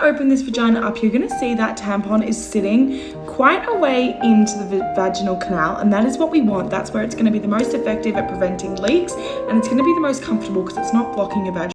Open this vagina up, you're gonna see that tampon is sitting quite a way into the vaginal canal and that is what we want. That's where it's gonna be the most effective at preventing leaks and it's gonna be the most comfortable because it's not blocking your vagina.